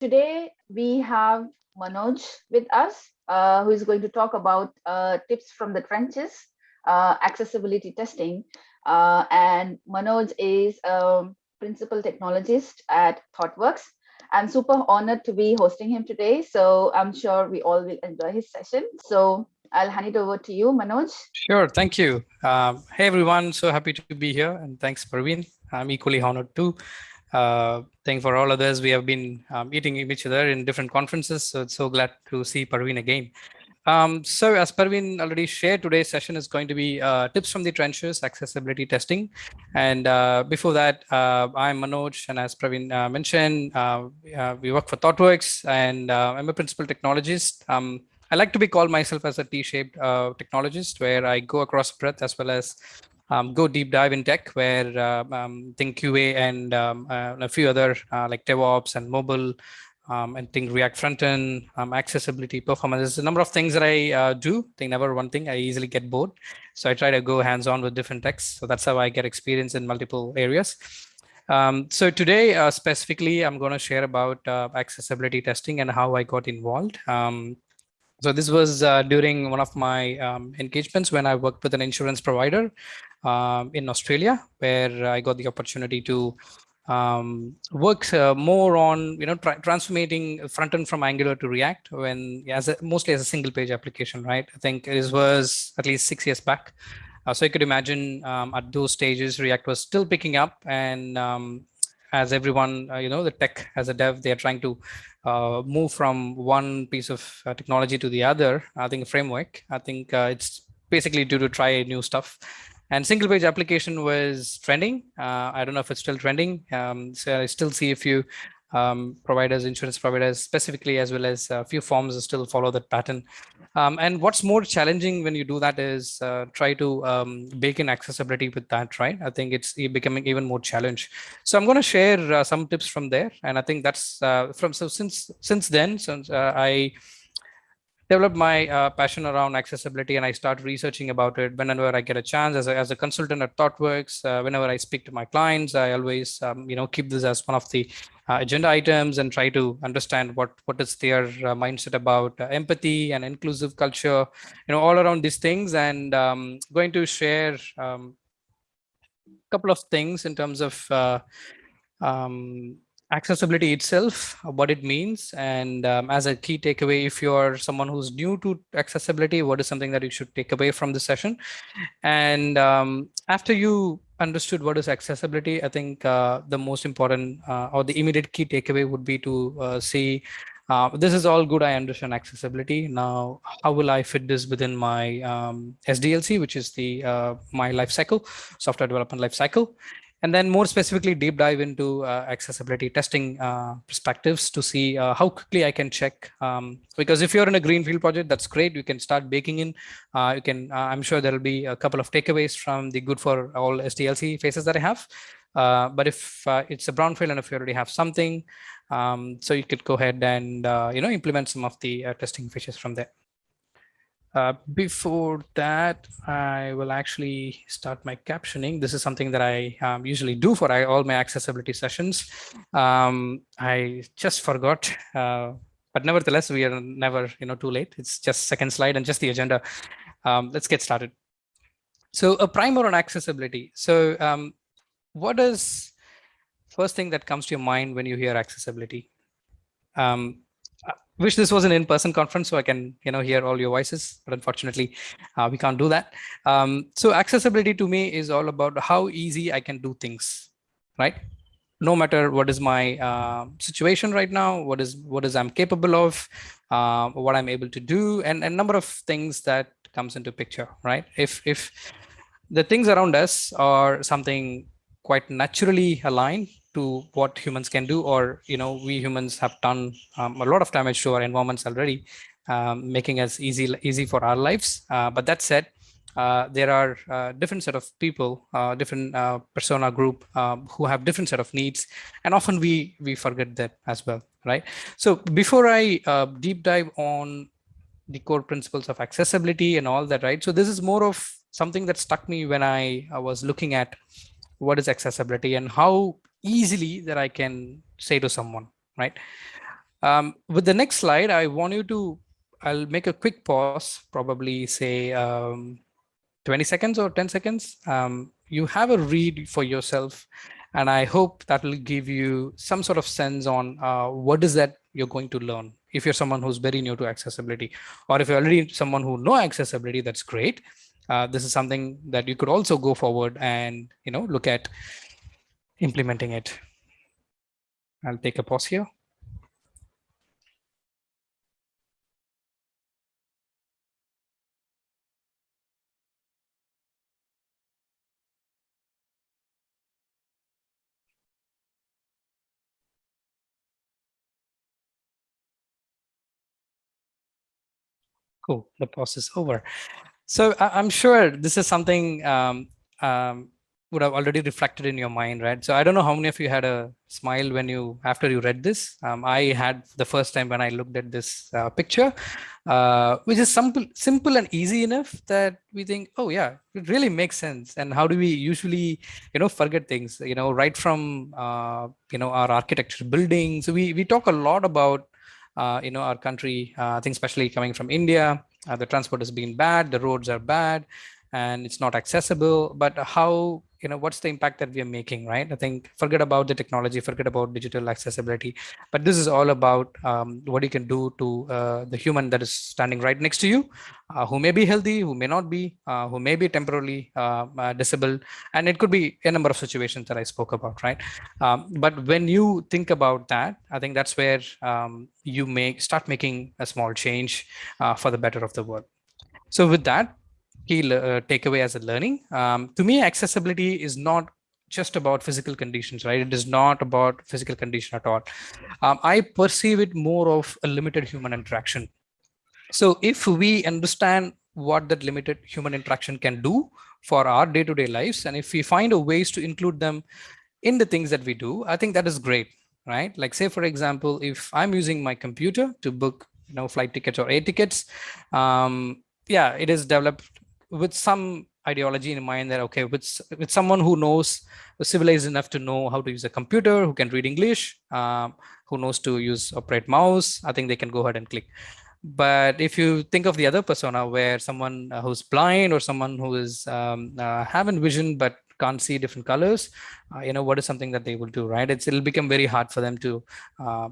Today we have Manoj with us, uh, who is going to talk about uh, tips from the trenches, uh, accessibility testing. Uh, and Manoj is a principal technologist at ThoughtWorks. I'm super honored to be hosting him today. So I'm sure we all will enjoy his session. So I'll hand it over to you, Manoj. Sure, thank you. Um, hey, everyone, so happy to be here. And thanks, Praveen. I'm equally honored too. Uh, thank for all others. We have been um, meeting each other in different conferences. So it's so glad to see Praveen again. Um, so as Praveen already shared, today's session is going to be uh, tips from the trenches, accessibility testing. And uh, before that, uh, I'm Manoj, and as Praveen uh, mentioned, uh, uh, we work for ThoughtWorks, and I'm a principal technologist. Um, I like to be called myself as a T-shaped technologist, where I go across breadth as well as um, go deep dive in tech where uh, um, think QA and um, uh, a few other uh, like DevOps and mobile um, and think React frontend, um, accessibility, performance. There's a number of things that I uh, do. Think never one thing. I easily get bored, so I try to go hands-on with different techs. So that's how I get experience in multiple areas. So today, uh, specifically, I'm going to share about uh, accessibility testing and how I got involved. So this was uh, during one of my um, engagements when I worked with an insurance provider um, in Australia, where I got the opportunity to um, work uh, more on you know tra transforming front end from Angular to React when as a, mostly as a single page application, right? I think it was at least six years back. Uh, so you could imagine um, at those stages, React was still picking up and um, as everyone, uh, you know, the tech as a dev, they are trying to uh, move from one piece of uh, technology to the other. I think framework, I think uh, it's basically due to try new stuff. And single page application was trending. Uh, I don't know if it's still trending. Um, so I still see a few um, providers, insurance providers specifically, as well as a few forms still follow that pattern. Um, and what's more challenging when you do that is uh, try to um, bake in accessibility with that, right? I think it's becoming even more challenge. So I'm going to share uh, some tips from there. And I think that's uh, from, so since, since then, since uh, I developed my uh, passion around accessibility and I start researching about it. Whenever I get a chance as a, as a consultant at ThoughtWorks, uh, whenever I speak to my clients, I always, um, you know, keep this as one of the uh, agenda items and try to understand what, what is their uh, mindset about uh, empathy and inclusive culture, you know, all around these things. And um, going to share a um, couple of things in terms of uh, um, accessibility itself, what it means, and um, as a key takeaway, if you're someone who's new to accessibility, what is something that you should take away from the session? And um, after you understood what is accessibility, I think uh, the most important uh, or the immediate key takeaway would be to uh, see uh, this is all good. I understand accessibility. Now, how will I fit this within my um, SDLC, which is the uh, my life cycle, software development life cycle? And then more specifically deep dive into uh, accessibility testing uh, perspectives to see uh, how quickly I can check. Um, because if you're in a greenfield project, that's great. You can start baking in. Uh, you can. Uh, I'm sure there will be a couple of takeaways from the good for all SDLC phases that I have. Uh, but if it's a brownfield and if you already have something, um, so you could go ahead and you know implement some of the testing features from there. Uh, before that, I will actually start my captioning. This is something that I um, usually do for all my accessibility sessions. Um, I just forgot, uh, but nevertheless, we are never you know too late. It's just second slide and just the agenda. Um, let's get started. So a primer on accessibility. So um, what is first thing that comes to your mind when you hear accessibility? Um, wish this was an in-person conference so I can, you know, hear all your voices, but unfortunately, uh, we can't do that. Um, so accessibility to me is all about how easy I can do things, right? No matter what is my uh, situation right now, what is what is I'm capable of, uh, what I'm able to do, and a number of things that comes into picture, right? If if the things around us are something quite naturally aligned to what humans can do or you know we humans have done um, a lot of damage to our environments already um, making us easy easy for our lives. Uh, but that said uh, there are uh, different set of people uh, different uh, persona group um, who have different set of needs and often we we forget that as well right? So before i uh, deep dive on the core principles of accessibility and all that right? So this is more of something that stuck me when i, I was looking at what is accessibility and how easily that I can say to someone, right? Um, with the next slide, I want you to, I'll make a quick pause, probably say um, 20 seconds or 10 seconds. Um, you have a read for yourself. And I hope that will give you some sort of sense on uh, what is that you're going to learn. If you're someone who's very new to accessibility, or if you're already someone who know accessibility, that's great. Uh, this is something that you could also go forward and you know look at implementing it. I'll take a pause here. Cool, the pause is over. So I, am sure this is something um, um, would have already reflected in your mind, right? So I don't know how many of you had a smile when you after you read this. Um, I had the first time when I looked at this uh, picture, uh, which is simple, simple and easy enough that we think, oh yeah, it really makes sense. And how do we usually, you know, forget things? You know, right from uh, you know our architecture, buildings. So we we talk a lot about uh, you know our country. Uh, I think especially coming from India, Uh, the transport has been bad, the roads are bad, and it's not accessible. But how you know what's the impact that we are making right? I think forget about the technology forget about digital accessibility but this is all about um, what you can do to uh, the human that is standing right next to you uh, who may be healthy who may not be uh, who may be temporarily uh, uh, disabled and it could be a number of situations that i spoke about right? Um, but when you think about that i think that's where um, you make start making a small change uh, for the better of the world. So with that key uh, takeaway as a learning. Um, to me, accessibility is not just about physical conditions, right? It is not about physical condition at all. Um, I perceive it more of a limited human interaction. So if we understand what that limited human interaction can do for our day-to-day -day lives, and if we find a ways to include them in the things that we do, I think that is great, right? Like say, for example, if I'm using my computer to book, you know, flight tickets or air tickets, um, yeah, it is developed with some ideology in mind that okay with with someone who knows civilized enough to know how to use a computer who can read english um, who knows to use operate mouse i think they can go ahead and click. But if you think of the other persona where someone uh, who's blind or someone who is um, uh, having vision but can't see different colors uh, you know what is something that they will do right? It's it'll become very hard for them to uh,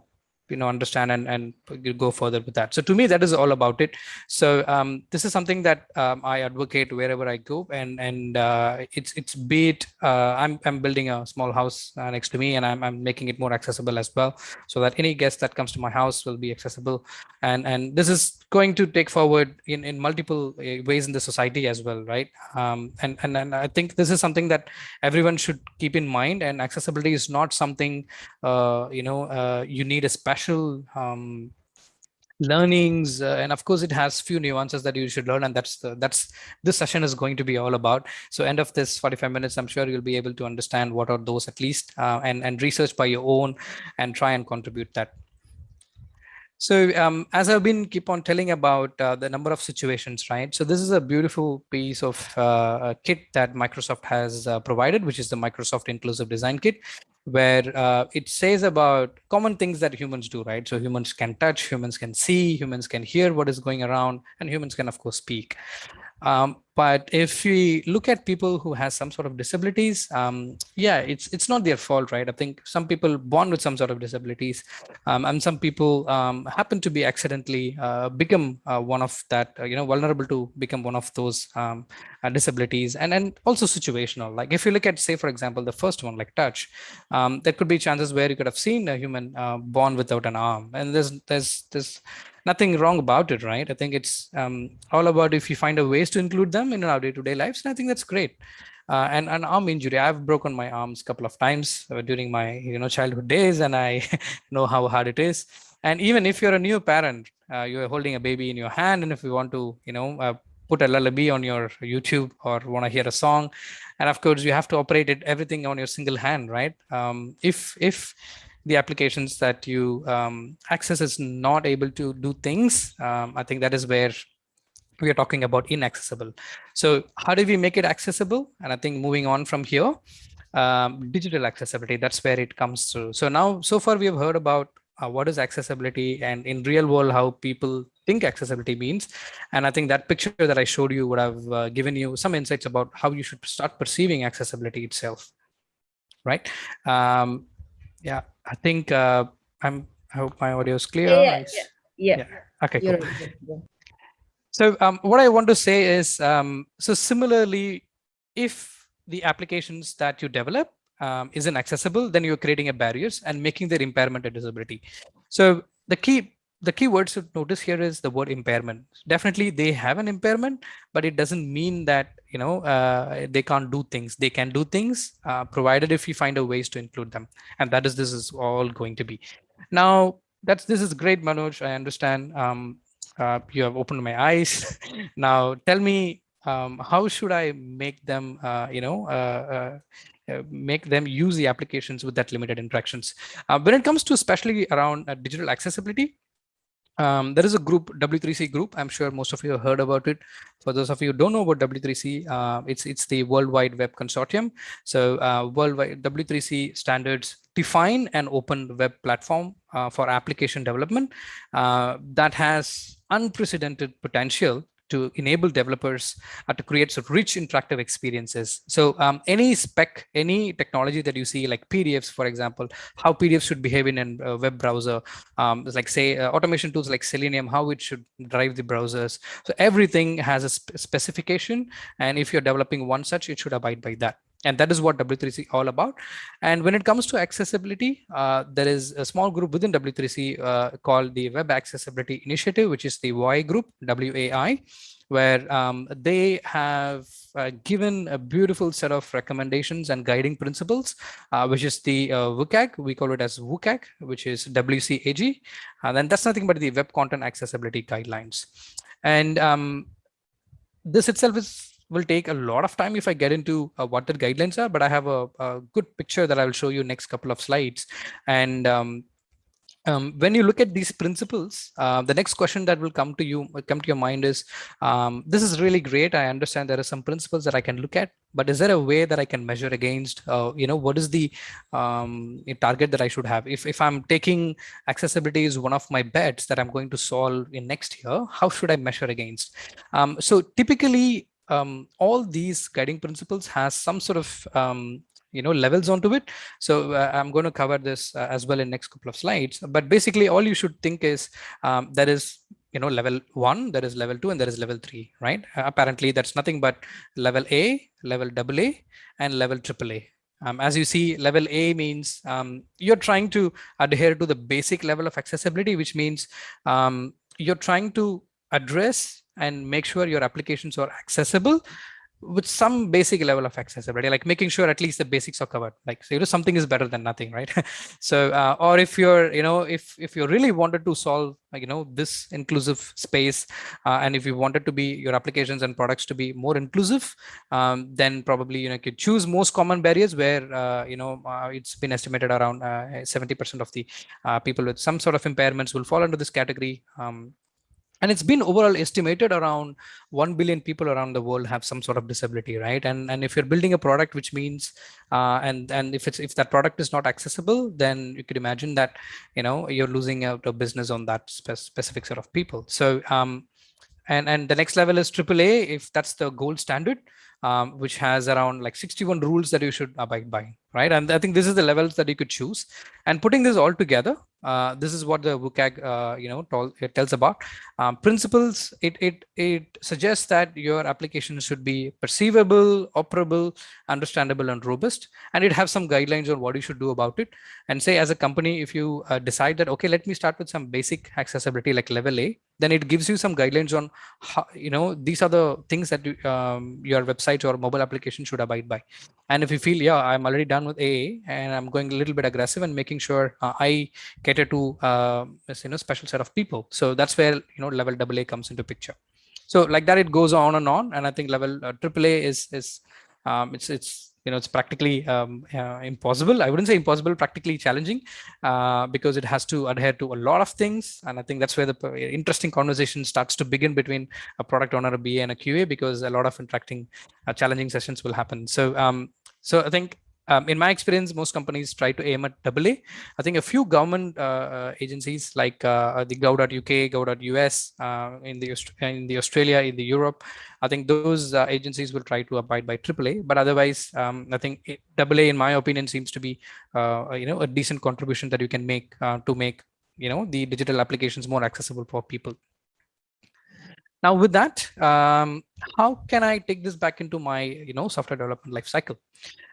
you know understand and and go further with that. So to me that is all about it. So um, this is something that um, i advocate wherever i go. And and uh, it's it's be it uh, i'm i'm building a small house uh, next to me and I'm, I'm making it more accessible as well so that any guest that comes to my house will be accessible. And and this is going to take forward in in multiple uh, ways in the society as well right? Um, and, and and i think this is something that everyone should keep in mind. And accessibility is not something uh, you know uh, you need a special special um, learnings uh, and of course it has few nuances that you should learn and that's the, that's this session is going to be all about. So end of this 45 minutes i'm sure you'll be able to understand what are those at least uh, and and research by your own and try and contribute that. So um, as I've been keep on telling about uh, the number of situations, right? So this is a beautiful piece of uh, kit that Microsoft has uh, provided, which is the Microsoft Inclusive Design Kit, where uh, it says about common things that humans do, right? So humans can touch, humans can see, humans can hear what is going around, and humans can, of course, speak. Um, but if we look at people who has some sort of disabilities, um, yeah, it's it's not their fault, right? I think some people born with some sort of disabilities, um, and some people um, happen to be accidentally uh, become uh, one of that, uh, you know, vulnerable to become one of those um, uh, disabilities, and and also situational. Like if you look at, say, for example, the first one, like touch, um, there could be chances where you could have seen a human uh, born without an arm, and there's there's there's nothing wrong about it, right? I think it's um, all about if you find a ways to include them in our day-to-day -day lives, and I think that's great. Uh, and an arm injury, I've broken my arms a couple of times uh, during my you know childhood days, and I know how hard it is. And even if you're a new parent, uh, you're holding a baby in your hand, and if you want to, you know, uh, put a lullaby on your YouTube or want to hear a song, and of course you have to operate it everything on your single hand, right? Um, if if the applications that you um, access is not able to do things, um, I think that is where we are talking about inaccessible. So how do we make it accessible? And I think moving on from here, um, digital accessibility, that's where it comes through. So now, so far we have heard about uh, what is accessibility and in real world how people think accessibility means and i think that picture that i showed you would have uh, given you some insights about how you should start perceiving accessibility itself right um, yeah i think uh, i'm i hope my audio is clear yeah, yeah, yeah. yeah. okay cool. right. so um, what i want to say is um, so similarly if the applications that you develop um, isn't accessible, then you're creating a barriers and making their impairment a disability. So the key the key words to notice here is the word impairment. Definitely they have an impairment, but it doesn't mean that you know uh, they can't do things. They can do things uh, provided if you find a ways to include them, and that is this is all going to be. Now that's this is great, Manoj. I understand. Um, uh, you have opened my eyes. now tell me um, how should I make them, uh, you know, uh, uh, make them use the applications with that limited interactions. Uh, when it comes to especially around uh, digital accessibility, um, there is a group W3C group. I'm sure most of you have heard about it. For those of you who don't know about W3C, uh, it's it's the World Wide Web Consortium. So uh, worldwide W3C standards define an open web platform uh, for application development that has unprecedented potential to enable developers uh, to create some rich interactive experiences. So um, any spec, any technology that you see like PDFs, for example, how PDFs should behave in a web browser, um, like say uh, automation tools like Selenium, how it should drive the browsers. So everything has a sp specification. And if you're developing one such, it should abide by that and that is what W3C is all about. And when it comes to accessibility, uh, there is a small group within W3C uh, called the Web Accessibility Initiative, which is the WAI group, WAI, where um, they have uh, given a beautiful set of recommendations and guiding principles, uh, which is the uh, WCAG. We call it as WCAG, which is WCAG. And then that's nothing but the Web Content Accessibility Guidelines. And um, this itself is will take a lot of time if I get into uh, what the guidelines are, but I have a, a, good picture that I will show you next couple of slides. And um, um, when you look at these principles, uh, the next question that will come to you, come to your mind is, um, this is really great. I understand there are some principles that I can look at, but is there a way that I can measure against, uh, you know, what is the um, target that I should have? If, if I'm taking accessibility is one of my bets that I'm going to solve in next year, how should I measure against? Um, so typically um, all these guiding principles has some sort of um, you know levels onto it. So uh, i'm going to cover this uh, as well in next couple of slides. But basically all you should think is um, there is you know level one there is level two and there is level three right? Uh, apparently that's nothing but level a level double a and level triple a. Um, as you see, level A means um, you're trying to adhere to the basic level of accessibility, which means um, you're trying to address and make sure your applications are accessible with some basic level of accessibility, like making sure at least the basics are covered. Like, so, you know, something is better than nothing, right? so, uh, or if you're, you know, if if you really wanted to solve, like, you know, this inclusive space, uh, and if you wanted to be your applications and products to be more inclusive, um, then probably you know you could choose most common barriers where uh, you know uh, it's been estimated around 70% uh, of the uh, people with some sort of impairments will fall under this category. Um, and it's been overall estimated around 1 billion people around the world have some sort of disability right? And and if you're building a product which means uh, and and if it's if that product is not accessible then you could imagine that you know you're losing out a business on that spe specific set of people. So um and and the next level is AAA if that's the gold standard um, which has around like 61 rules that you should abide by, right? And I think this is the levels that you could choose. And putting this all together, uh, this is what the WCAG, uh, you know, it tells about. Um, principles, it, it, it suggests that your application should be perceivable, operable, understandable, and robust. And it has some guidelines on what you should do about it. And say as a company, if you uh, decide that, okay, let me start with some basic accessibility like level A, then it gives you some guidelines on how, you know, these are the things that you, um, your website or mobile application should abide by. And if you feel, yeah, I'm already done with AA and I'm going a little bit aggressive and making sure uh, I cater to, uh, you know, special set of people. So that's where, you know, level AA comes into picture. So like that, it goes on and on. And I think level uh, AAA is, is um, it's, it's, you know, it's practically um, uh, impossible. I wouldn't say impossible, practically challenging uh, because it has to adhere to a lot of things. And I think that's where the interesting conversation starts to begin between a product owner, a BA and a QA, because a lot of interacting uh, challenging sessions will happen. So, um, so I think um, in my experience, most companies try to aim at AA. I think a few government uh, uh agencies like uh, the Gov.uk, Gov.us, uh, in the in the Australia, in the Europe, I think those uh, agencies will try to abide by AAA. But otherwise, um, I think it, AA, in my opinion, seems to be uh, you know a decent contribution that you can make to make you know the digital applications more accessible for people. Now with that, um, how can I take this back into my, you know, software development life cycle?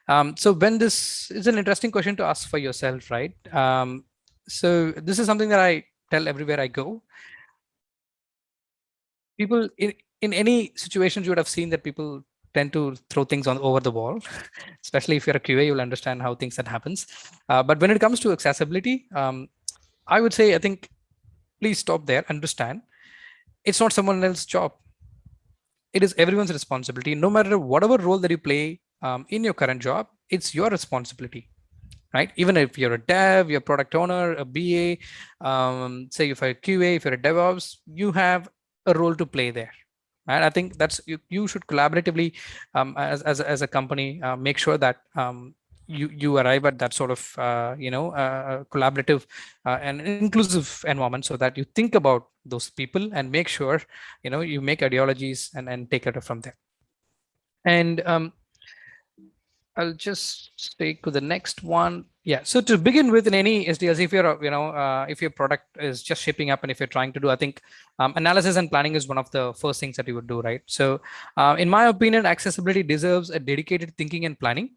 Um, so when this is an interesting question to ask for yourself, right? Um, so this is something that I tell everywhere I go. People in, in any situations you would have seen that people tend to throw things on over the wall, especially if you're a QA, you'll understand how things that happens. Uh, but when it comes to accessibility, um, I would say, I think, please stop there, understand it's not someone else's job. It is everyone's responsibility. No matter whatever role that you play um, in your current job, it's your responsibility, right? Even if you're a dev, you're a product owner, a BA, um, say if you're a QA, if you're a DevOps, you have a role to play there. And I think that's you, you should collaboratively um, as, as, as a company uh, make sure that um, you you arrive at that sort of uh, you know uh, collaborative uh, and inclusive environment so that you think about those people and make sure you know you make ideologies and and take it from there and um, I'll just take to the next one. Yeah. So to begin with, in any SDLC, if you're, you know, uh, if your product is just shipping up and if you're trying to do, I think um, analysis and planning is one of the first things that you would do, right? So uh, in my opinion, accessibility deserves a dedicated thinking and planning.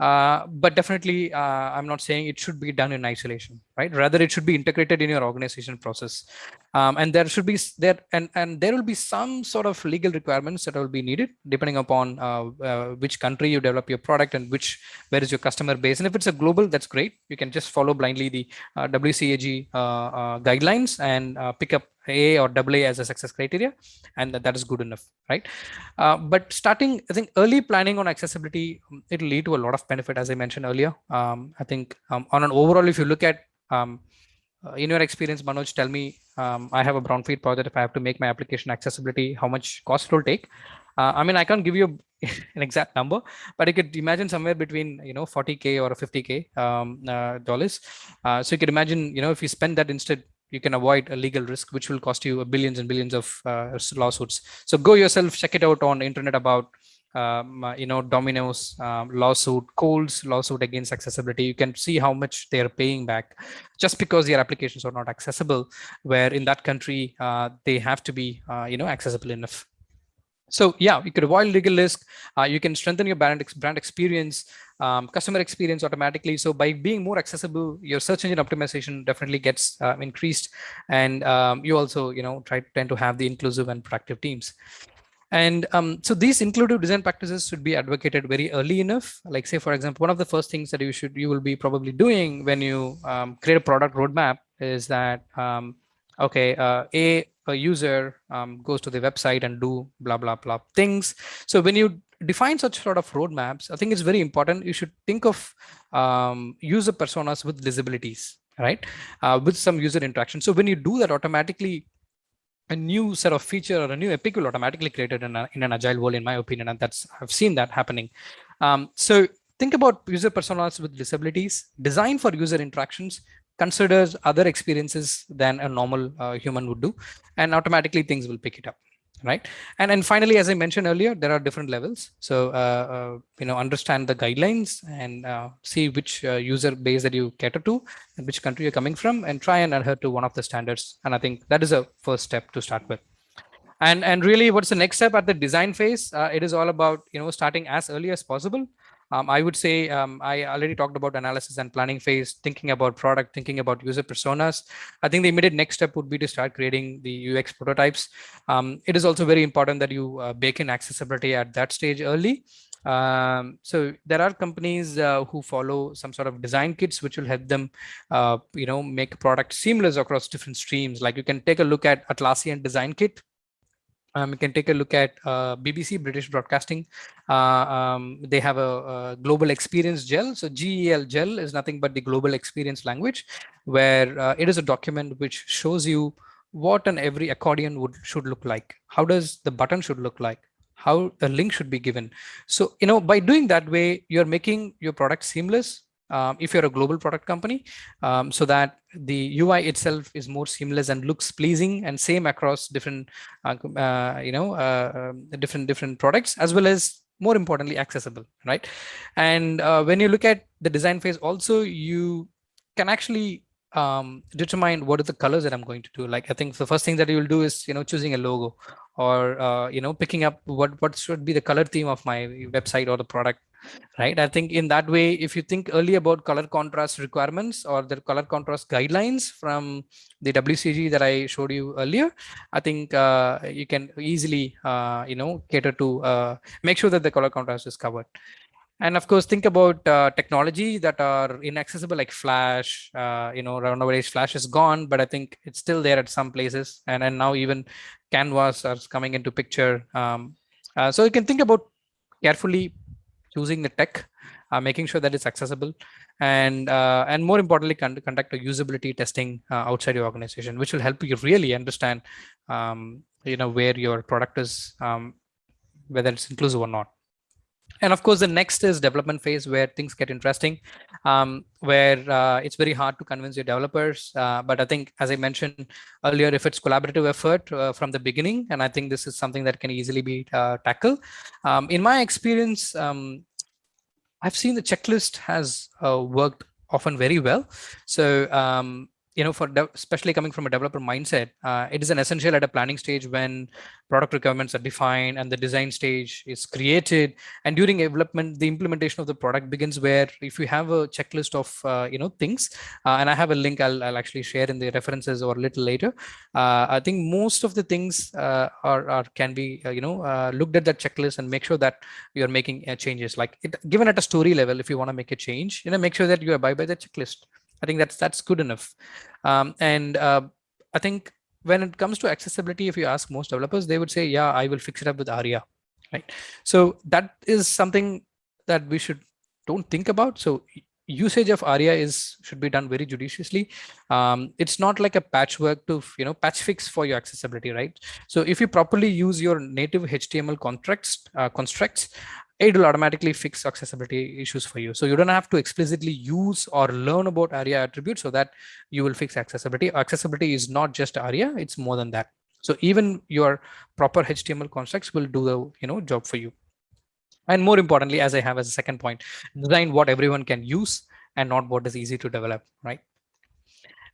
Uh, but definitely, uh, I'm not saying it should be done in isolation, right? Rather, it should be integrated in your organization process. Um, and there should be there and, and there will be some sort of legal requirements that will be needed depending upon uh, uh, which country you develop your product and which where is your customer base. And if it's a global, that's great. You can just follow blindly the uh, WCAG guidelines and pick up a or AA as a success criteria, and that, that is good enough, right? Uh, but starting, I think early planning on accessibility, um, it'll lead to a lot of benefit, as I mentioned earlier. Um, I think um, on an overall, if you look at um, uh, in your experience, Manoj, tell me, um, I have a brownfield project. If I have to make my application accessibility, how much cost it will take? Uh, I mean, I can't give you an exact number, but you could imagine somewhere between, you know, 40K or 50K um, uh, dollars. Uh, so you could imagine, you know, if you spend that instead you can avoid a legal risk, which will cost you billions and billions of uh, lawsuits. So go yourself, check it out on the internet about, um, uh, you know, Domino's um, lawsuit, Kohl's lawsuit against accessibility. You can see how much they are paying back just because their applications are not accessible, where in that country, uh, they have to be, uh, you know, accessible enough. So yeah, you could avoid legal risk. Uh, you can strengthen your brand, brand experience, um, customer experience automatically. So by being more accessible, your search engine optimization definitely gets uh, increased. And um, you also, you know, try tend to have the inclusive and productive teams. And um, so these inclusive design practices should be advocated very early enough. Like say, for example, one of the first things that you should, you will be probably doing when you um, create a product roadmap is that, um, okay, uh, A, a user um, goes to the website and do blah, blah, blah things. So when you define such sort of roadmaps, I think it's very important. You should think of um, user personas with disabilities, right? Uh, with some user interaction. So when you do that automatically, a new set of feature or a new epic will automatically created in, a, in an agile world, in my opinion, and that's I've seen that happening. Um, so think about user personas with disabilities, design for user interactions, considers other experiences than a normal uh, human would do, and automatically things will pick it up right? And and finally as i mentioned earlier there are different levels. So uh, uh, you know understand the guidelines and uh, see which uh, user base that you cater to and which country you're coming from and try and adhere to one of the standards. And i think that is a first step to start with. And and really what's the next step at the design phase? Uh, it is all about you know starting as early as possible um, I would say um, I already talked about analysis and planning phase, thinking about product, thinking about user personas. I think the immediate next step would be to start creating the UX prototypes. Um, it is also very important that you uh, bake in accessibility at that stage early. Um, so there are companies uh, who follow some sort of design kits, which will help them, uh, you know, make product seamless across different streams. Like you can take a look at Atlassian design kit, um, you can take a look at uh, BBC, British Broadcasting. Uh, um, they have a, a, global experience gel. So GEL gel is nothing but the global experience language, where uh, it is a document which shows you what an every accordion would should look like. How does the button should look like? how a link should be given. So, you know, by doing that way, you're making your product seamless um, if you're a global product company, um, so that the UI itself is more seamless and looks pleasing and same across different, uh, uh, you know, uh, um, different different products as well as more importantly accessible, right? And uh, when you look at the design phase, also you can actually um, determine what are the colors that I'm going to do. Like I think the first thing that you will do is you know choosing a logo or uh, you know picking up what what should be the color theme of my website or the product right? I think in that way if you think early about color contrast requirements or the color contrast guidelines from the WCAG that i showed you earlier i think uh, you can easily uh, you know cater to uh, make sure that the color contrast is covered. And of course think about uh, technology that are inaccessible like flash uh, you know nowadays flash is gone but i think it's still there at some places. And and now even canvas are coming into picture um, uh, so you can think about carefully choosing the tech, uh, making sure that it's accessible, and uh, and more importantly, con conduct a usability testing uh, outside your organization, which will help you really understand, um, you know, where your product is, um, whether it's inclusive or not. And of course, the next is development phase where things get interesting, um, where uh, it's very hard to convince your developers. Uh, but I think, as I mentioned earlier, if it's collaborative effort uh, from the beginning, and I think this is something that can easily be uh, tackled. Um, in my experience, um, I've seen the checklist has uh, worked often very well. So um, you know, for especially coming from a developer mindset, uh, it is an essential at a planning stage when product requirements are defined and the design stage is created. And during development, the implementation of the product begins where if you have a checklist of, uh, you know, things, uh, and I have a link I'll, I'll, actually share in the references or a little later. Uh, I think most of the things uh, are, are, can be, uh, you know, looked at that checklist and make sure that you're making changes. Like it, given at a story level, if you want to make a change, you know, make sure that you abide by the checklist. I think that's that's good enough. Um, and uh, I think when it comes to accessibility, if you ask most developers, they would say, yeah, I will fix it up with ARIA, right? So that is something that we should don't think about. So usage of ARIA is should be done very judiciously. Um, it's not like a patchwork to you know patch fix for your accessibility, right? So if you properly use your native HTML contracts uh, constructs, it will automatically fix accessibility issues for you. So you don't have to explicitly use or learn about ARIA attributes so that you will fix accessibility. Accessibility is not just ARIA, it's more than that. So even your proper HTML constructs will do the you know job for you. And more importantly, as I have as a second point, design what everyone can use and not what is easy to develop, right?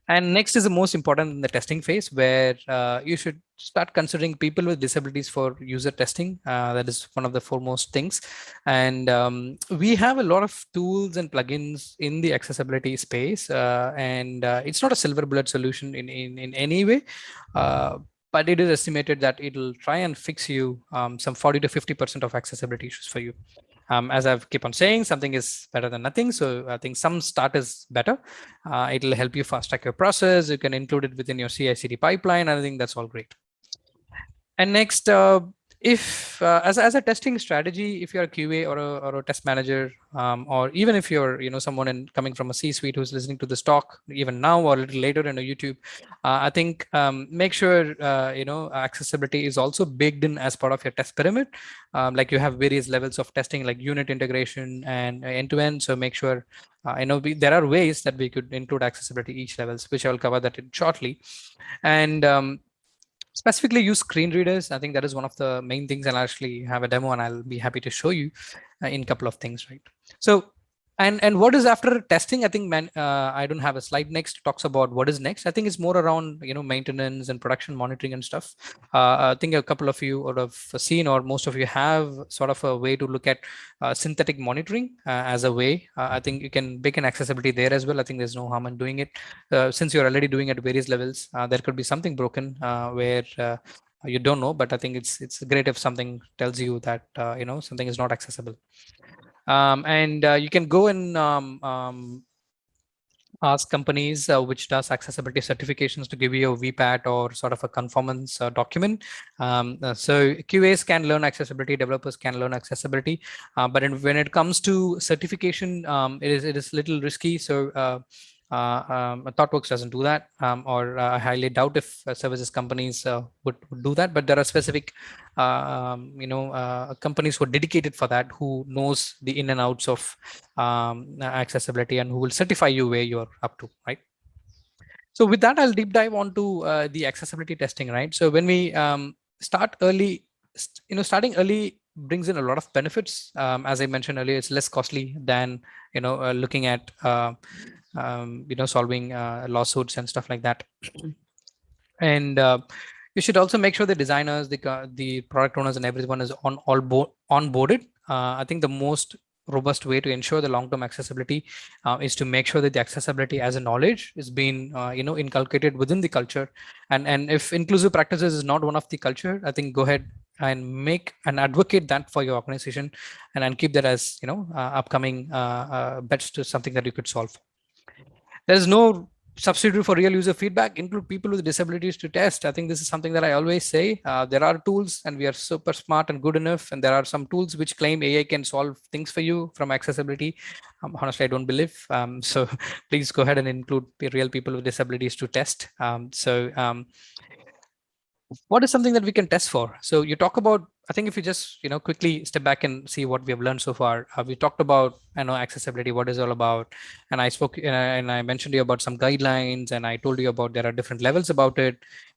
And next is the most important in the testing phase where uh, you should start considering people with disabilities for user testing. Uh, that is one of the foremost things. And um, we have a lot of tools and plugins in the accessibility space. Uh, and uh, it's not a silver bullet solution in, in, in any way. Uh, but it is estimated that it'll try and fix you um, some 40 to 50% of accessibility issues for you. Um, as I've keep on saying, something is better than nothing. So I think some start is better. Uh, it'll help you fast track your process. You can include it within your CI/CD pipeline. I think that's all great. And next, uh, if uh, as, as a testing strategy, if you're a QA or a, or a test manager, um, or even if you're you know someone in coming from a C-suite who's listening to this talk even now or a little later in a YouTube, uh, I think um, make sure uh, you know accessibility is also baked in as part of your test pyramid. Um, like you have various levels of testing like unit integration and end-to-end. -end, so make sure uh, I know we, there are ways that we could include accessibility each levels, which I will cover that in shortly. And um, specifically use screen readers. I think that is one of the main things. and I'll actually have a demo and I'll be happy to show you uh, in a couple of things, right? So and and what is after testing? I think man uh, i don't have a slide next talks about what is next. I think it's more around you know maintenance and production monitoring and stuff. Uh, i think a couple of you would have seen or most of you have sort of a way to look at uh, synthetic monitoring uh, as a way. Uh, i think you can bake an accessibility there as well. I think there's no harm in doing it. Uh, since you're already doing it at various levels there could be something broken where you don't know but i think it's it's great if something tells you that you know something is not accessible um, and uh, you can go and um, um, ask companies uh, which does accessibility certifications to give you a VPAT or sort of a conformance uh, document. Um, uh, so QAs can learn accessibility, developers can learn accessibility, uh, but in, when it comes to certification, um, it is it is little risky. So uh, um, ThoughtWorks doesn't do that, um, or uh, I highly doubt if uh, services companies uh, would, would, do that. But there are specific, uh, um, you know, uh, companies who are dedicated for that, who knows the in and outs of um, accessibility and who will certify you where you're up to, right? So with that, I'll deep dive onto the accessibility testing, right? So when we um, start early, you know, starting early brings in a lot of benefits. Um, as I mentioned earlier, it's less costly than you know uh, looking at uh, um, you know solving uh, lawsuits and stuff like that. And uh, you should also make sure the designers, the the product owners, and everyone is on all board onboarded. Uh, I think the most robust way to ensure the long-term accessibility uh, is to make sure that the accessibility as a knowledge is being uh, you know inculcated within the culture and and if inclusive practices is not one of the culture i think go ahead and make and advocate that for your organization and, and keep that as you know uh, upcoming uh, uh, bets to something that you could solve there is no substitute for real user feedback include people with disabilities to test. I think this is something that i always say. Uh, there are tools and we are super smart and good enough. And there are some tools which claim ai can solve things for you from accessibility. Um, honestly i don't believe. Um, so please go ahead and include real people with disabilities to test. Um, so um, what is something that we can test for? So you talk about, I think if you just, you know, quickly step back and see what we have learned so far, uh, we talked about, you know, accessibility, what is all about. And I spoke uh, and I mentioned to you about some guidelines and I told you about there are different levels about it.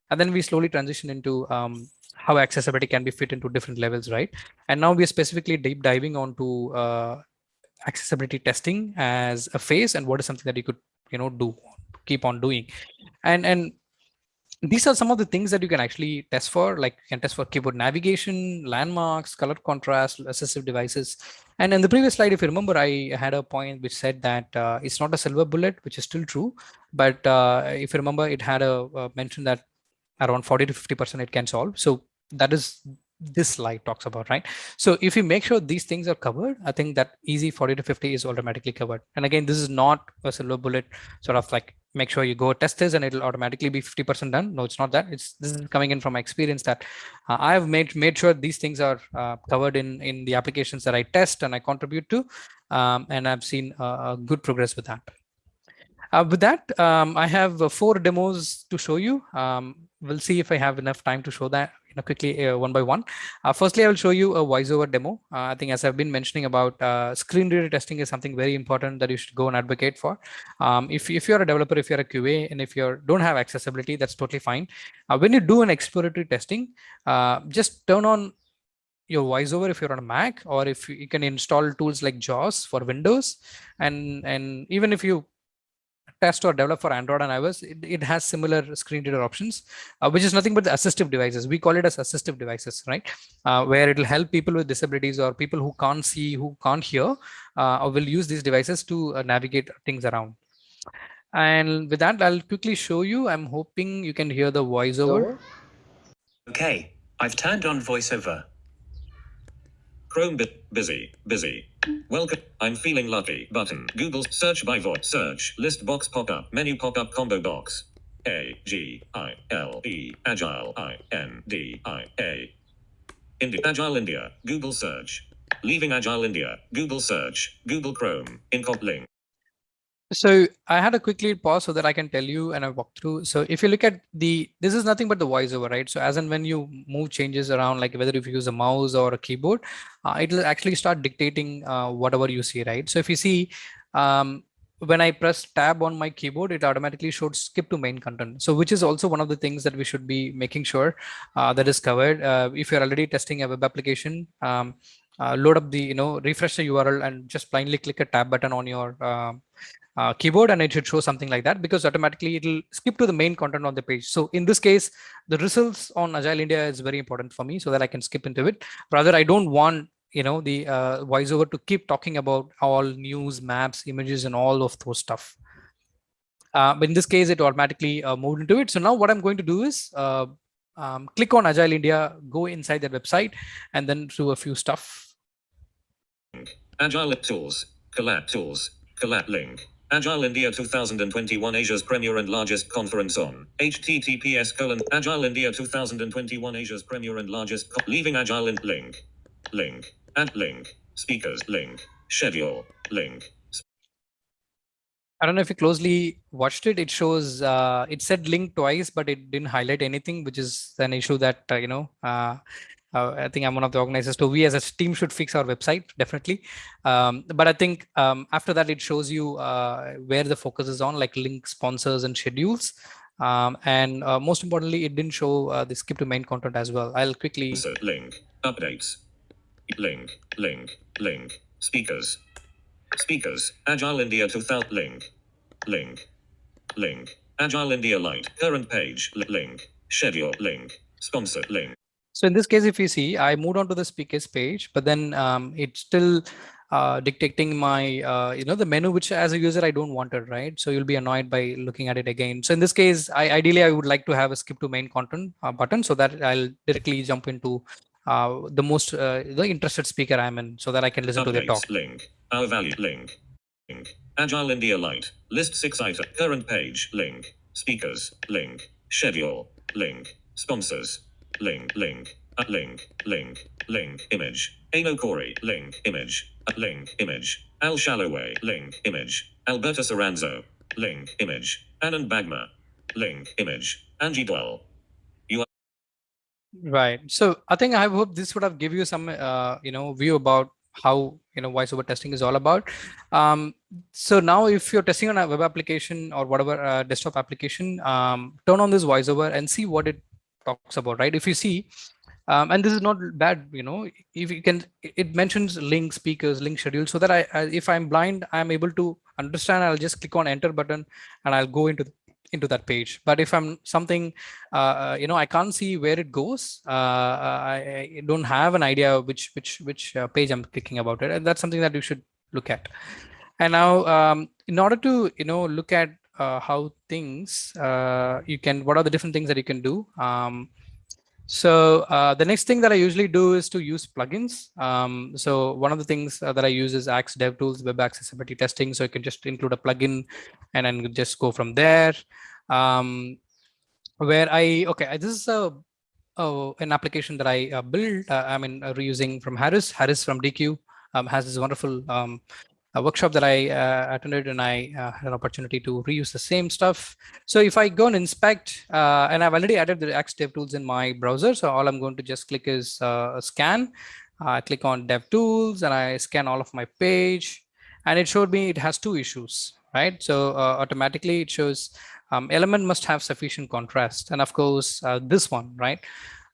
And then we slowly transition into um, how accessibility can be fit into different levels, right? And now we are specifically deep diving onto uh, accessibility testing as a phase and what is something that you could, you know, do, keep on doing. And, and these are some of the things that you can actually test for, like you can test for keyboard navigation, landmarks, color contrast, assistive devices. And in the previous slide, if you remember, I had a point which said that uh, it's not a silver bullet, which is still true. But uh, if you remember, it had a, a mention that around 40 to 50% it can solve. So that is this slide talks about, right? So if you make sure these things are covered, I think that easy 40 to 50 is automatically covered. And again, this is not a silver bullet sort of like make sure you go test this and it'll automatically be 50% done. No, it's not that. It's this is coming in from my experience that uh, I've made made sure these things are uh, covered in in the applications that I test and I contribute to, um, and I've seen uh, good progress with that. Uh, with that, um, I have uh, four demos to show you. Um, we'll see if I have enough time to show that you know, quickly uh, one by one. Uh, firstly, I will show you a voiceover demo. Uh, I think as I've been mentioning about uh, screen reader testing is something very important that you should go and advocate for. Um, if, if you're a developer, if you're a QA, and if you don't have accessibility, that's totally fine. Uh, when you do an exploratory testing, just turn on your voiceover if you're on a Mac, or if you can install tools like JAWS for Windows. And, and even if you test or develop for Android and iOS, it, it has similar screen reader options, uh, which is nothing but the assistive devices. We call it as assistive devices, right? Uh, where it'll help people with disabilities or people who can't see, who can't hear, uh, or will use these devices to uh, navigate things around. And with that, I'll quickly show you. I'm hoping you can hear the voiceover. Okay, I've turned on voiceover. Chrome busy, busy. Welcome. I'm feeling lucky. Button. Google search by voice. Search. List box pop up. Menu pop up combo box. A G I L E Agile I N D I A. India. Agile India. Google search. Leaving Agile India. Google search. Google Chrome. Incop link. So I had a quickly pause so that I can tell you and I walk through. So if you look at the, this is nothing but the voiceover, right? So as and when you move changes around, like whether if you use a mouse or a keyboard, uh, it'll actually start dictating uh, whatever you see, right? So if you see, um, when I press tab on my keyboard, it automatically showed skip to main content. So which is also one of the things that we should be making sure uh, that is covered. Uh, if you're already testing a web application, um, uh, load up the, you know, refresh the URL and just blindly click a tab button on your uh, uh, keyboard and it should show something like that because automatically it'll skip to the main content on the page. So in this case, the results on Agile India is very important for me so that I can skip into it. Rather, I don't want you know the uh, voiceover to keep talking about all news, maps, images, and all of those stuff. Uh, but in this case, it automatically uh, moved into it. So now what I'm going to do is uh, um, click on Agile India, go inside their website, and then do a few stuff. Agile tools, collab tools, collab link. Agile India 2021 Asia's premier and largest conference on https colon Agile India 2021 Asia's premier and largest leaving Agile in link link and link speakers link schedule link I don't know if you closely watched it. It shows uh, it said link twice, but it didn't highlight anything, which is an issue that uh, you know. Uh, uh, I think I'm one of the organizers. So we as a team should fix our website definitely. Um, but I think um, after that, it shows you uh, where the focus is on, like link sponsors and schedules. Um, and uh, most importantly, it didn't show uh, the skip to main content as well. I'll quickly link. Updates. Link. Link. Link. Speakers. Speakers. Agile India 2000. Link. Link. Link. Agile India Lite. Current page. Link. Schedule. Link. Sponsor. Link. So in this case, if you see, I moved on to the speakers page, but then um, it's still uh, dictating my, uh, you know, the menu, which as a user, I don't want it, right? So you'll be annoyed by looking at it again. So in this case, I ideally, I would like to have a skip to main content uh, button so that I'll directly jump into uh, the most, uh, the interested speaker I'm in so that I can listen to their talk. Link. Our value. Link. Link. Agile India Lite. List six item. Current page. Link. Speakers. Link. Schedule. Link. Sponsors. Link. Link. Link. Link. Link. Image. Ano Corey. Link. Image. Link. Image. Al Shalloway. Link. Image. Alberta Saranzo. Link. Image. Anand Bagmar. Link. Image. Angie Dwell. Right. So I think I hope this would have give you some, uh, you know, view about how, you know, voiceover testing is all about. Um, so now if you're testing on a web application or whatever uh, desktop application, um, turn on this voiceover and see what it talks about, right? If you see, um, and this is not bad, you know, if you can, it mentions link speakers, link schedule, so that I, I if I'm blind, I'm able to understand, I'll just click on enter button and I'll go into into that page. But if I'm something, uh, you know, I can't see where it goes. Uh, I, I don't have an idea which which which uh, page I'm clicking about it, and that's something that you should look at. And now, um, in order to you know look at uh, how things uh, you can, what are the different things that you can do. Um, so uh, the next thing that I usually do is to use plugins. Um, so one of the things uh, that I use is Axe DevTools Web Accessibility Testing. So you can just include a plugin and then just go from there. Um, where I, okay, this is a, a an application that I uh, built, uh, I mean, uh, reusing from Harris. Harris from Deque um, has this wonderful um, a workshop that I uh, attended and I uh, had an opportunity to reuse the same stuff. So if I go and inspect, uh, and I've already added the Axe DevTools in my browser. So all I'm going to just click is uh, scan. I click on DevTools and I scan all of my page and it showed me it has two issues, right? So uh, automatically it shows um, element must have sufficient contrast. And of course, uh, this one, right?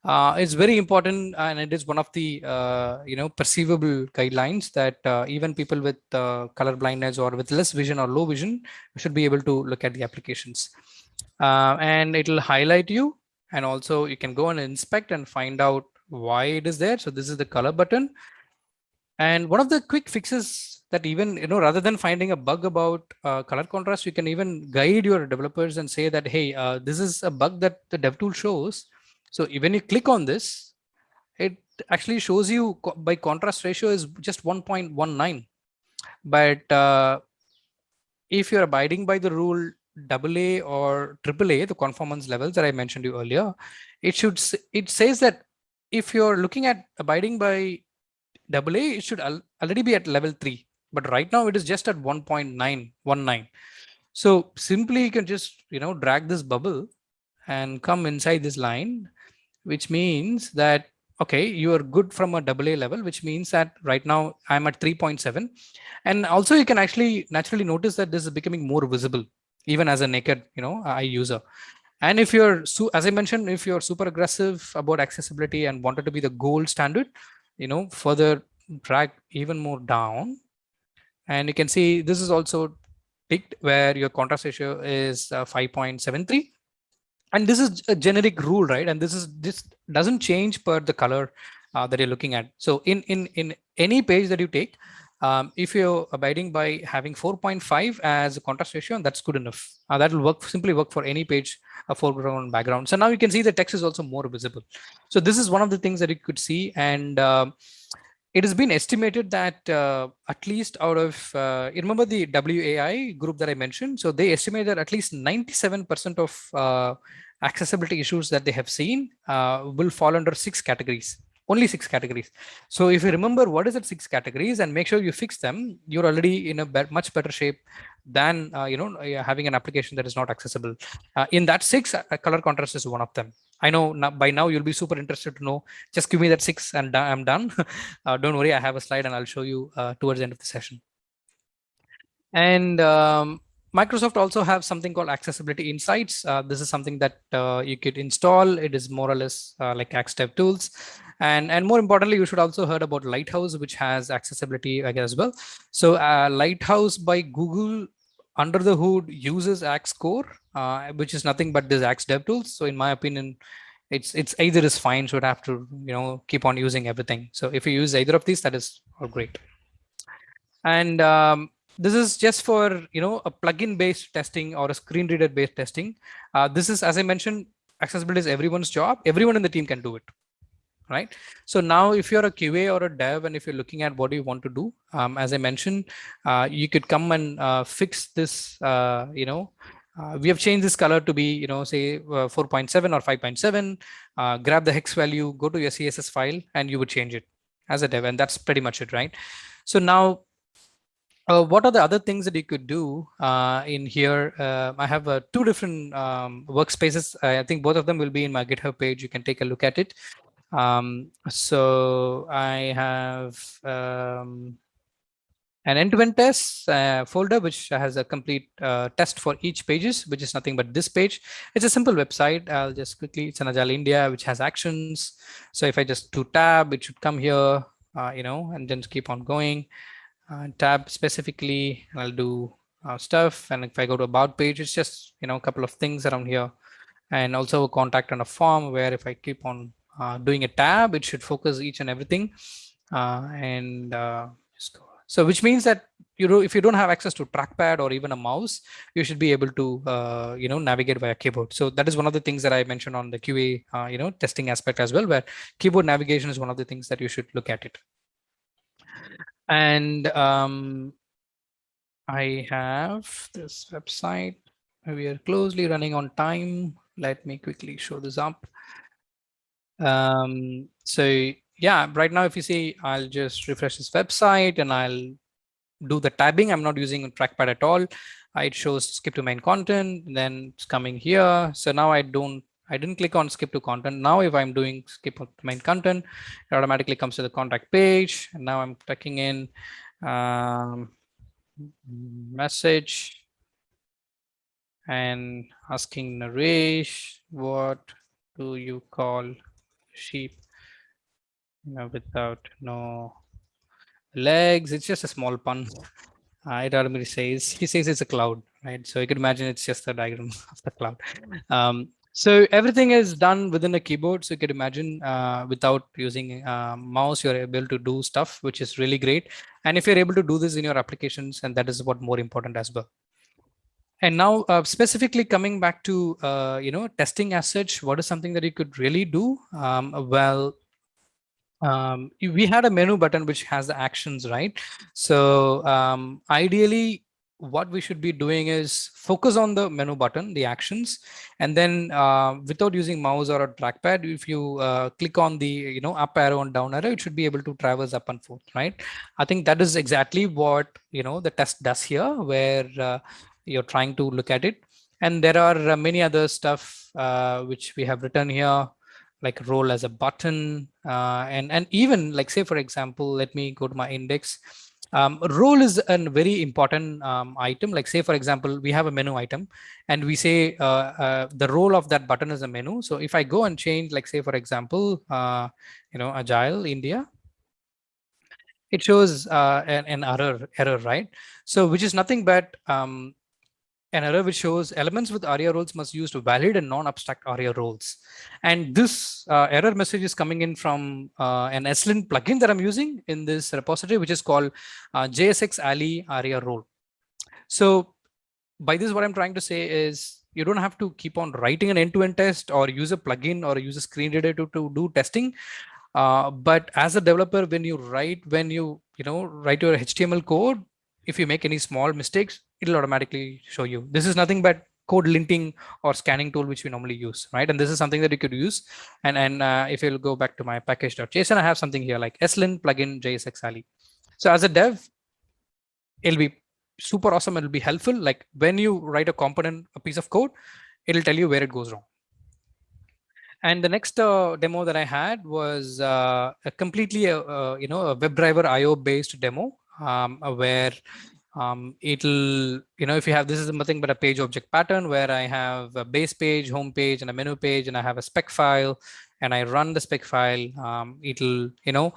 Uh, it's very important and it is one of the uh, you know perceivable guidelines that uh, even people with uh, color blindness or with less vision or low vision should be able to look at the applications. Uh, and it'll highlight you and also you can go and inspect and find out why it is there. So this is the color button. And one of the quick fixes that even you know rather than finding a bug about uh, color contrast you can even guide your developers and say that hey this is a bug that the dev tool shows so when you click on this, it actually shows you by contrast ratio is just 1.19. But uh, if you're abiding by the rule AA or AAA, the conformance levels that I mentioned you earlier, it should it says that if you're looking at abiding by AA, it should al already be at level three. But right now it is just at 1.919. So simply you can just you know drag this bubble and come inside this line which means that, okay, you are good from a AA level, which means that right now I'm at 3.7. And also you can actually naturally notice that this is becoming more visible, even as a naked, you know, eye user. And if you're, as I mentioned, if you're super aggressive about accessibility and wanted to be the gold standard, you know, further drag even more down. And you can see this is also picked where your contrast ratio is uh, 5.73 and this is a generic rule, right? And this is this doesn't change per the color uh, that you're looking at. So in in in any page that you take, um, if you're abiding by having 4.5 as a contrast ratio, that's good enough. Uh, that will work simply work for any page, a foreground background. So now you can see the text is also more visible. So this is one of the things that you could see. And uh, it has been estimated that uh, at least out of, uh, remember the WAI group that I mentioned? So they estimate that at least 97% of uh, accessibility issues that they have seen uh, will fall under six categories, only six categories. So if you remember what is it six categories and make sure you fix them, you're already in a be much better shape than uh, you know uh, having an application that is not accessible. In that six, color contrast is one of them. I know now, by now you'll be super interested to know. Just give me that six and I'm done. don't worry, I have a slide and I'll show you towards the end of the session. And um, Microsoft also have something called Accessibility Insights. Uh, this is something that uh, you could install. It is more or less uh, like Axe DevTools. And, and more importantly, you should also heard about Lighthouse, which has accessibility as well. So uh, Lighthouse by Google under the hood uses Axe Core, uh, which is nothing but this Axe Dev tools. So in my opinion, it's it's either is fine, so you have to you know keep on using everything. So if you use either of these, that is all great. And um, this is just for you know a plugin based testing or a screen reader based testing. Uh, this is as I mentioned, accessibility is everyone's job. Everyone in the team can do it right? So now if you're a QA or a dev and if you're looking at what you want to do, um, as I mentioned, uh, you could come and uh, fix this, uh, you know, uh, we have changed this color to be, you know, say uh, 4.7 or 5.7, uh, grab the hex value, go to your CSS file and you would change it as a dev. And that's pretty much it, right? So now uh, what are the other things that you could do uh, in here? Uh, I have two different um, workspaces. I think both of them will be in my GitHub page. You can take a look at it. Um, so I have um, an end-to-end -end test uh, folder, which has a complete uh, test for each pages, which is nothing but this page. It's a simple website. I'll just quickly, it's an Agile India, which has actions. So if I just do tab, it should come here, uh, you know, and then keep on going. Uh, tab specifically, I'll do uh, stuff. And if I go to about page, it's just, you know, a couple of things around here and also a contact and a form where if I keep on uh, doing a tab, it should focus each and everything. And uh, so which means that you know if you don't have access to trackpad or even a mouse, you should be able to uh, you know navigate via keyboard. So that is one of the things that I mentioned on the QA uh, you know testing aspect as well, where keyboard navigation is one of the things that you should look at it. And um, I have this website. We are closely running on time. Let me quickly show this up. Um, so yeah, right now, if you see, I'll just refresh this website and I'll do the tabbing. I'm not using trackpad at all. It shows skip to main content, then it's coming here. So now I don't, I didn't click on skip to content. Now, if I'm doing skip to main content, it automatically comes to the contact page. And now I'm tucking in um, message and asking Naresh, what do you call sheep know, without no legs. It's just a small pun. Uh, it automatically says, he says it's a cloud, right? So you can imagine it's just a diagram of the cloud. Um, so everything is done within a keyboard. So you can imagine uh, without using uh, mouse, you're able to do stuff, which is really great. And if you're able to do this in your applications, and that is what more important as well. And now uh, specifically coming back to, uh, you know, testing as such, what is something that you could really do? Um, well, um, we had a menu button which has the actions, right? So um, ideally, what we should be doing is focus on the menu button, the actions, and then uh, without using mouse or a trackpad, if you uh, click on the you know up arrow and down arrow, it should be able to traverse up and forth, right? I think that is exactly what you know the test does here, where uh, you're trying to look at it. And there are uh, many other stuff uh, which we have written here, like role as a button. Uh, and, and even like, say, for example, let me go to my index. Um, role is a very important um, item. Like say, for example, we have a menu item and we say uh, uh, the role of that button is a menu. So if I go and change, like say, for example, uh, you know, Agile India, it shows uh, an, an, error, error, right? So which is nothing but um, an error which shows elements with ARIA roles must use to valid and non-abstract ARIA roles. And this uh, error message is coming in from uh, an ESLint plugin that I'm using in this repository, which is called uh, jsx-a11y ARIA role. So by this, what I'm trying to say is you don't have to keep on writing an end-to-end -end test or use a plugin or use a screen reader to, to do testing. Uh, but as a developer, when you write, when you, you know, write your HTML code, if you make any small mistakes, it'll automatically show you. This is nothing but code linting or scanning tool, which we normally use, right? And this is something that you could use. And, and uh, if you'll go back to my package.json, I have something here like ESLint plugin jsx-a11y. So as a dev, it'll be super awesome. It'll be helpful. Like when you write a component, a piece of code, it'll tell you where it goes wrong. And the next uh, demo that I had was uh, a completely, uh, uh you know, a WebDriver IO based demo um, where um, it'll, you know, if you have, this is nothing but a page object pattern where I have a base page, home page, and a menu page, and I have a spec file, and I run the spec file. Um, it'll, you know,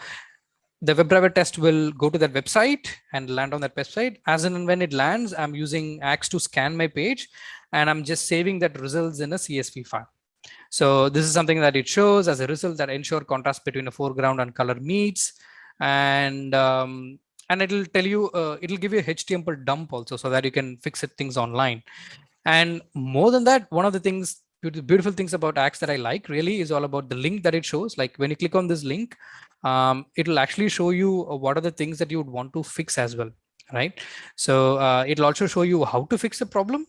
the WebDriver test will go to that website and land on that website. As and when it lands, I'm using Axe to scan my page, and I'm just saving that results in a CSV file. So this is something that it shows as a result that ensure contrast between the foreground and color meets. And um, and it'll tell you, uh, it'll give you a HTML dump also so that you can fix it things online. And more than that, one of the things, beautiful things about Axe that I like really is all about the link that it shows. Like when you click on this link, um, it'll actually show you uh, what are the things that you would want to fix as well, right? So uh, it'll also show you how to fix the problem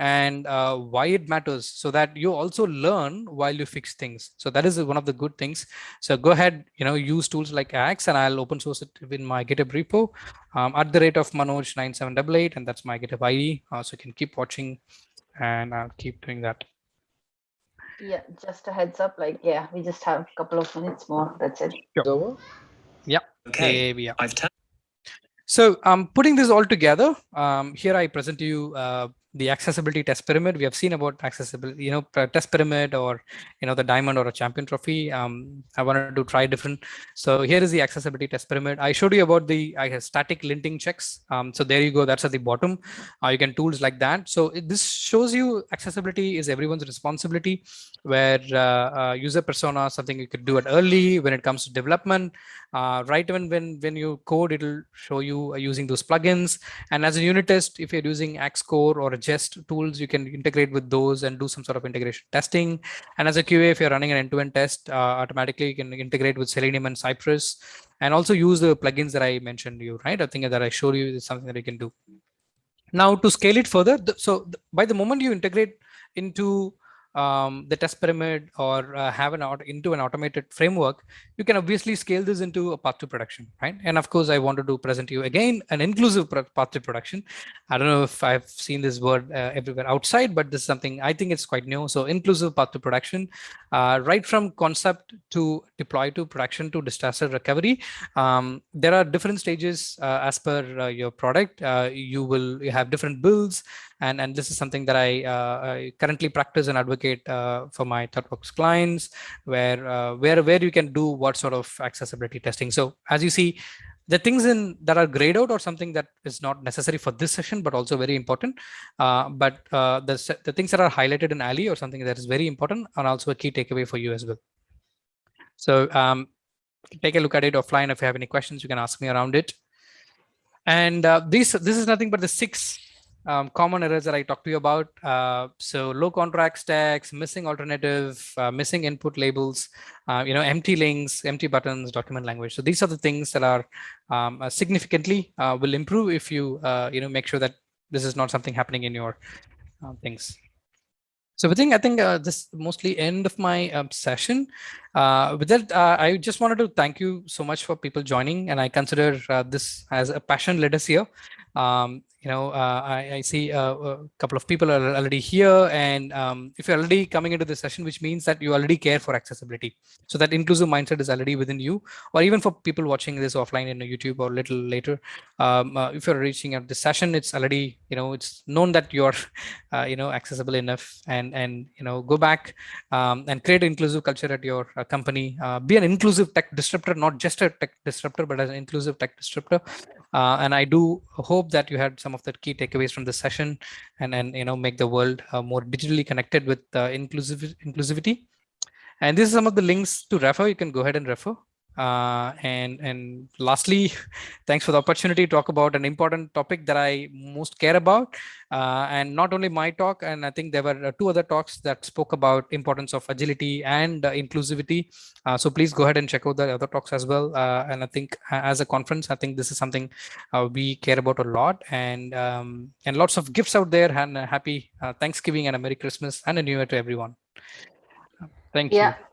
and uh, why it matters so that you also learn while you fix things. So that is one of the good things. So go ahead, you know, use tools like Axe and I'll open source it in my GitHub repo um, at the rate of Manoj9788 and that's my GitHub ID. Uh, so you can keep watching and I'll keep doing that. Yeah, just a heads up, like, yeah, we just have a couple of minutes more. That's it. Sure. Yeah. Okay. yeah. I've so um, putting this all together, um, here I present to you uh, the accessibility test pyramid. We have seen about accessibility you know test pyramid or you know the diamond or a champion trophy. Um, i wanted to try different. So here is the accessibility test pyramid. I showed you about the I static linting checks. Um, so there you go. That's at the bottom. Uh, you can tools like that. So it, this shows you accessibility is everyone's responsibility where uh, uh, user persona something you could do it early when it comes to development. Uh, right when when when you code it'll show you uh, using those plugins. And as a unit test if you're using Axe Core or jest tools you can integrate with those and do some sort of integration testing. And as a qa if you're running an end-to-end -end test uh, automatically you can integrate with selenium and cypress. And also use the plugins that i mentioned you right? I think that i showed you is something that you can do. Now to scale it further so by the moment you integrate into um, the test pyramid or uh, have an out into an automated framework, you can obviously scale this into a path to production, right? And of course, I wanted to present to you again an inclusive path to production. I don't know if I've seen this word uh, everywhere outside, but this is something I think it's quite new. So inclusive path to production, uh, right from concept to deploy to production to disaster recovery. Um, there are different stages uh, as per uh, your product. Uh, you will you have different builds and and this is something that I, I currently practice and advocate uh, for my ThoughtWorks clients, where uh, where where you can do what sort of accessibility testing. So as you see, the things in that are grayed out or something that is not necessary for this session, but also very important. Uh, but uh, the, the things that are highlighted in Ali or something that is very important and also a key takeaway for you as well. So um, take a look at it offline. If you have any questions, you can ask me around it. And uh, this, this is nothing but the six um, common errors that I talked to you about. Uh, so low contrast text, missing alternative, uh, missing input labels, uh, you know, empty links, empty buttons, document language. So these are the things that are um, uh, significantly uh, will improve if you, uh, you know, make sure that this is not something happening in your things. So I think I think uh, this mostly end of my um, session. Uh, with that, uh, I just wanted to thank you so much for people joining, and I consider this as a passion led us here. Um, you know, uh, I, I, see uh, a couple of people are already here. And um, if you're already coming into the session, which means that you already care for accessibility. So that inclusive mindset is already within you, or even for people watching this offline in YouTube or a little later. Um, uh, if you're reaching out this session, it's already, you know, it's known that you're, uh, you know, accessible enough and, and, you know, go back um, and create an inclusive culture at your uh, company. Uh, be an inclusive tech disruptor, not just a tech disruptor, but as an inclusive tech disruptor. and I do hope that you had some some of the key takeaways from the session and, and you know, make the world uh, more digitally connected with uh, inclusive, inclusivity. And this is some of the links to refer. You can go ahead and refer. Uh, and and lastly, thanks for the opportunity to talk about an important topic that I most care about. Uh, and not only my talk, and I think there were uh, two other talks that spoke about importance of agility and uh, inclusivity. Uh, so please go ahead and check out the other talks as well. Uh, and I think as a conference, I think this is something we care about a lot. And um, and lots of gifts out there. And happy Thanksgiving and a Merry Christmas and a New Year to everyone. Thank yeah. you.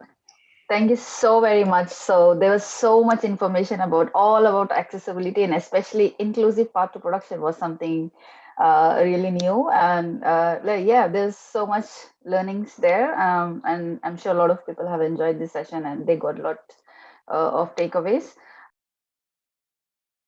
Thank you so very much. So there was so much information about all about accessibility and especially inclusive path to production was something uh, really new. And uh, yeah, there's so much learnings there. Um, and I'm sure a lot of people have enjoyed this session and they got a lot uh, of takeaways.